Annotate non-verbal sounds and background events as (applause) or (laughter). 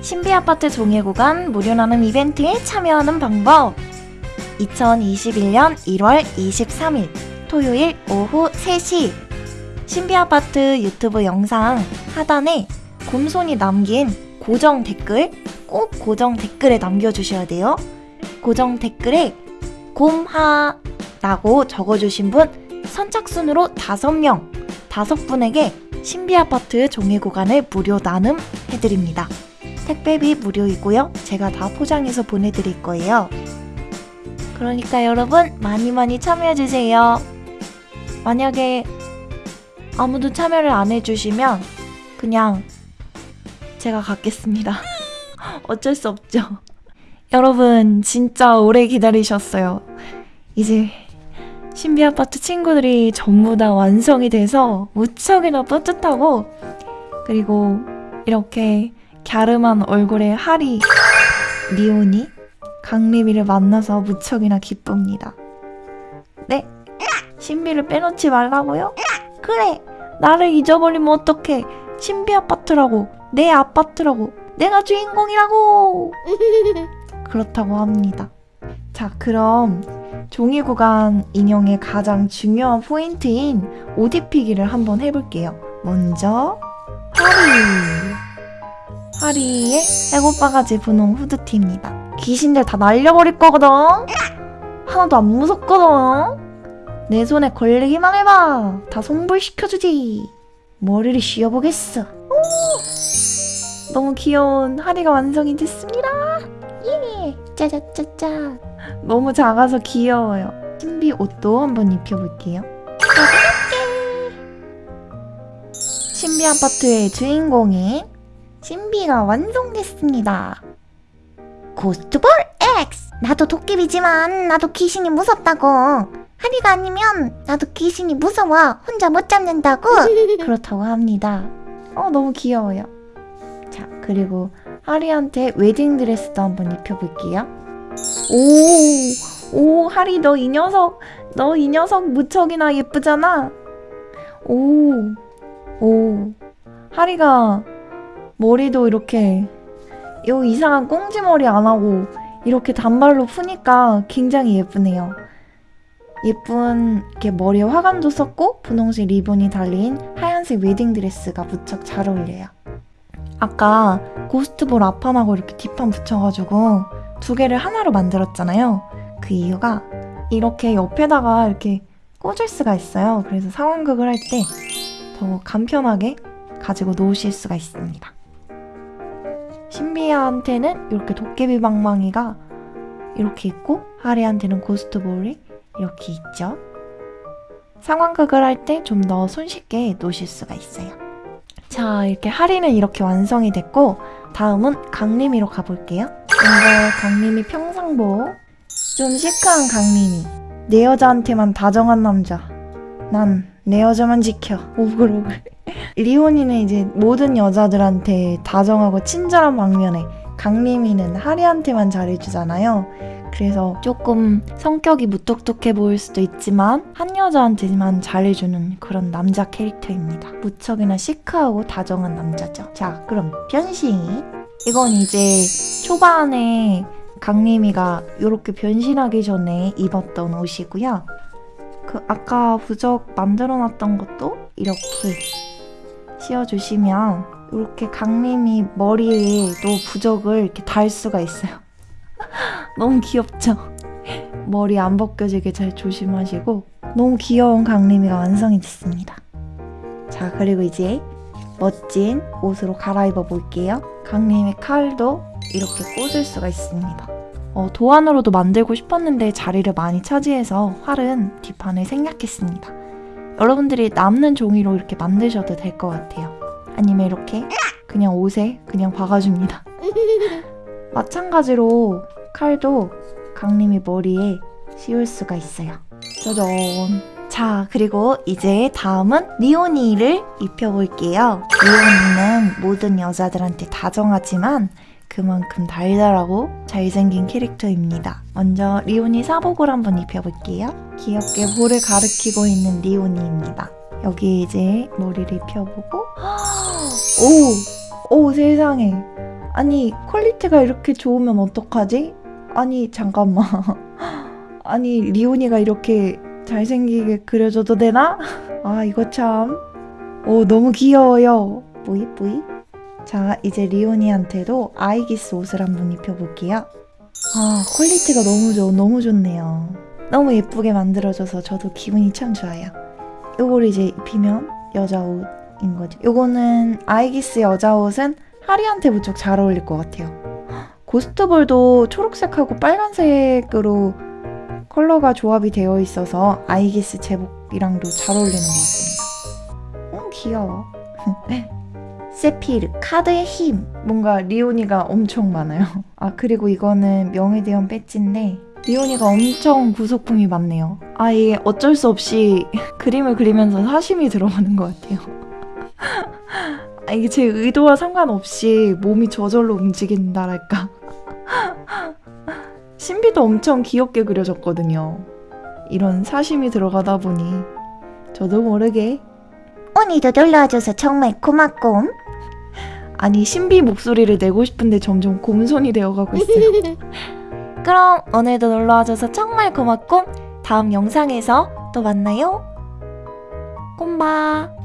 신비아파트 종이 구간 무료 나눔 이벤트에 참여하는 방법. 2021년 1월 23일 토요일 오후 3시. 신비아파트 유튜브 영상 하단에 곰손이 남긴 고정 댓글 꼭 고정 댓글에 남겨주셔야 돼요. 고정 댓글에 곰하 라고 적어주신 분 선착순으로 5명 5분에게 신비아파트 종이 구간을 무료 나눔 해드립니다 택배비 무료이고요. 제가 다 포장해서 보내드릴 거예요. 그러니까 여러분 많이 많이 참여해주세요. 만약에 아무도 참여를 안 해주시면 그냥 제가 갖겠습니다. (laughs) 어쩔 수 없죠. (laughs) 여러분 진짜 오래 기다리셨어요. 이제 신비 아파트 친구들이 전부 다 완성이 돼서 무척이나 뿌듯하고 그리고 이렇게 갸름한 얼굴의 하리 리온이 강림이를 만나서 무척이나 기쁩니다. 네? 신비를 빼놓지 말라고요? 그래! 나를 잊어버리면 어떡해! 신비 아파트라고! 내 아파트라고! 내가 주인공이라고! (laughs) 그렇다고 합니다. 자, 그럼 종이 구간 인형의 가장 중요한 포인트인 오디피기를 한번 해볼게요. 먼저 하리! 하리의 애고바가지 분홍 후드티입니다. 귀신들 다 날려버릴 거거든? 하나도 안 무섭거든? 내 손에 걸리기만 해봐! 다 송불시켜주지! 머리를 씌워보겠어. 오! 너무 귀여운 하리가 완성이 됐습니다! 예! 짜자짜짜! 너무 작아서 귀여워요. 신비 옷도 한번 입혀볼게요. 신비 아파트의 주인공인 신비가 완성됐습니다. 고스트볼 X! 나도 도깨비지만 나도 귀신이 무섭다고. 하리가 아니면 나도 귀신이 무서워. 혼자 못 잡는다고. (laughs) 그렇다고 합니다. 어, 너무 귀여워요. 자, 그리고 하리한테 웨딩드레스도 한번 입혀볼게요. 오, 오, 하리 너 이 녀석, 너 이 녀석 무척이나 예쁘잖아. 오, 오, 하리가 머리도 이렇게 요 이상한 꽁지머리 안 하고 이렇게 단발로 푸니까 굉장히 예쁘네요. 예쁜 이렇게 머리에 화관도 썼고 분홍색 리본이 달린 하얀색 웨딩드레스가 무척 잘 어울려요. 아까 고스트볼 앞판하고 이렇게 뒷판 붙여가지고 두 개를 하나로 만들었잖아요. 그 이유가 이렇게 옆에다가 이렇게 꽂을 수가 있어요. 그래서 상황극을 할 때 더 간편하게 가지고 놓으실 수가 있습니다. 신비한테는 이렇게 도깨비 방망이가 이렇게 있고 하리한테는 고스트볼이 이렇게 있죠. 상황극을 할 때 좀 더 손쉽게 놓으실 수가 있어요. 자, 이렇게 하리는 이렇게 완성이 됐고 다음은 강림이로 가볼게요. 먼저 강림이 평상복 좀 시크한 강림이 내 여자한테만 다정한 남자 난 내 여자만 지켜 오글오글 (laughs) 리온이는 이제 모든 여자들한테 다정하고 친절한 방면에 강림이는 하리한테만 잘해주잖아요. 그래서 조금 성격이 무뚝뚝해 보일 수도 있지만 한 여자한테만 잘해주는 그런 남자 캐릭터입니다. 무척이나 시크하고 다정한 남자죠. 자, 그럼 변신. 이건 이제 초반에 강림이가 이렇게 변신하기 전에 입었던 옷이고요. 그 아까 부적 만들어놨던 것도 이렇게 씌워주시면 이렇게 강림이 머리에도 부적을 이렇게 달 수가 있어요. 너무 귀엽죠? 머리 안 벗겨지게 잘 조심하시고 너무 귀여운 강림이가 완성이 됐습니다. 자 그리고 이제 멋진 옷으로 갈아입어 볼게요. 강림의 칼도 이렇게 꽂을 수가 있습니다. 어, 도안으로도 만들고 싶었는데 자리를 많이 차지해서 활은 뒷판을 생략했습니다. 여러분들이 남는 종이로 이렇게 만드셔도 될 것 같아요. 아니면 이렇게 그냥 옷에 그냥 박아줍니다. (laughs) 마찬가지로 칼도 강림이 머리에 씌울 수가 있어요. 짜잔. 자, 그리고 이제 다음은 리오니를 입혀볼게요. 리오니는 모든 여자들한테 다정하지만 그만큼 달달하고 잘생긴 캐릭터입니다. 먼저 리오니 사복을 한번 입혀볼게요. 귀엽게 볼을 가리키고 있는 리오니입니다. 여기 이제 머리를 입혀보고 (gasps) 오! 오 세상에 아니 quality가 이렇게 좋으면 어떡하지? 아니 잠깐만. (laughs) 아니 리오니가 이렇게 잘생기게 그려줘도 되나? 아 이거 참. 오 너무 귀여워요. 뿌이 뿌이. 자 이제 리오니한테도 아이기스 옷을 한번 입혀볼게요. 아 quality가 너무 좋 너무 좋네요. 너무 예쁘게 만들어져서 저도 기분이 참 좋아요. 요걸 이제 입히면 여자 옷인 거죠 요거는 아이기스 여자 옷은 하리한테 무척 잘 어울릴 것 같아요 고스트볼도 초록색하고 빨간색으로 컬러가 조합이 되어 있어서 아이기스 제복이랑도 잘 어울리는 것 같습니다 음 귀여워. (laughs) 세피르 카드의 힘. 뭔가 리오니가 엄청 많아요. 아 그리고 이거는 명예대원 배지인데 리오니가 엄청 부속품이 많네요. 아 이게 어쩔 수 없이 (laughs) 그림을 그리면서 사심이 들어가는 것 같아요. (laughs) 아 이게 제 의도와 상관없이 몸이 저절로 움직인다랄까 신비도 엄청 귀엽게 그려졌거든요 이런 사심이 들어가다 보니 저도 모르게 오늘도 놀러와줘서 정말 고맙고 아니 신비 목소리를 내고 싶은데 점점 곰손이 되어가고 있어요. (laughs) 그럼 오늘도 놀러와줘서 정말 고맙고 다음 영상에서 또 만나요. 꼼바.